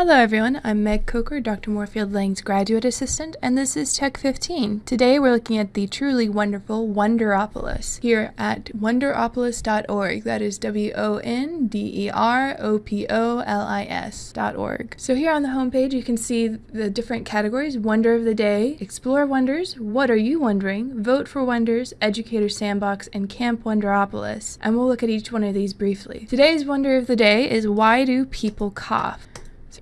Hello everyone, I'm Meg Coker, Dr. Moorfield Lang's graduate assistant, and this is Tech 15. Today we're looking at the truly wonderful Wonderopolis here at wonderopolis.org. That is W-O-N-D-E-R-O-P-O-L-I-S.org. So here on the homepage you can see the different categories, Wonder of the Day, Explore Wonders, What Are You Wondering, Vote for Wonders, Educator Sandbox, and Camp Wonderopolis. And we'll look at each one of these briefly. Today's Wonder of the Day is Why Do People Cough?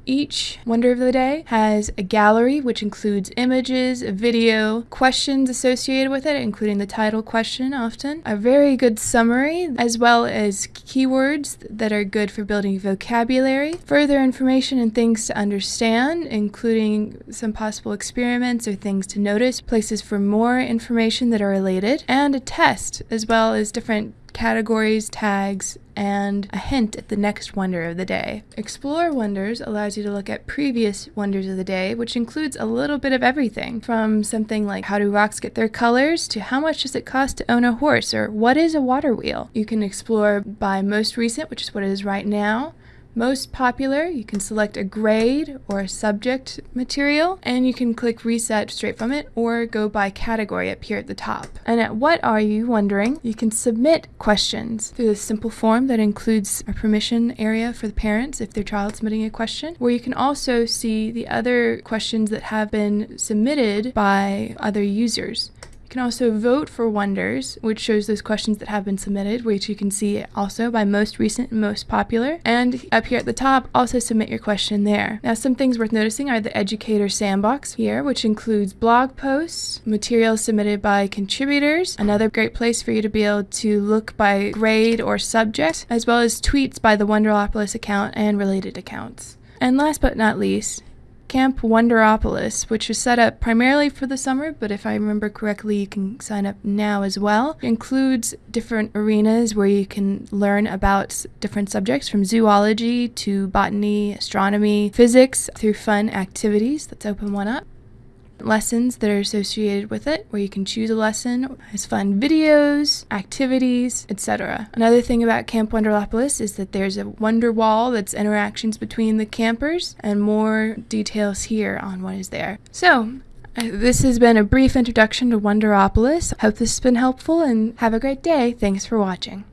Each Wonder of the Day has a gallery which includes images, video, questions associated with it, including the title question often, a very good summary, as well as keywords that are good for building vocabulary, further information and things to understand, including some possible experiments or things to notice, places for more information that are related, and a test, as well as different categories, tags, and a hint at the next wonder of the day. Explore Wonders allows you to look at previous wonders of the day, which includes a little bit of everything from something like how do rocks get their colors to how much does it cost to own a horse or what is a water wheel. You can explore by most recent, which is what it is right now, most popular, you can select a grade or a subject material, and you can click reset straight from it or go by category up here at the top. And at what are you wondering, you can submit questions through this simple form that includes a permission area for the parents if their child's submitting a question, where you can also see the other questions that have been submitted by other users. You can also vote for wonders, which shows those questions that have been submitted, which you can see also by most recent and most popular. And up here at the top, also submit your question there. Now, some things worth noticing are the Educator Sandbox here, which includes blog posts, materials submitted by contributors, another great place for you to be able to look by grade or subject, as well as tweets by the Wonderopolis account and related accounts. And last but not least, Camp Wonderopolis, which was set up primarily for the summer, but if I remember correctly, you can sign up now as well. It includes different arenas where you can learn about different subjects from zoology to botany, astronomy, physics through fun activities. Let's open one up lessons that are associated with it, where you can choose a lesson, has fun videos, activities, etc. Another thing about Camp Wonderopolis is that there's a wonder wall that's interactions between the campers, and more details here on what is there. So, uh, this has been a brief introduction to Wonderopolis. Hope this has been helpful and have a great day. Thanks for watching.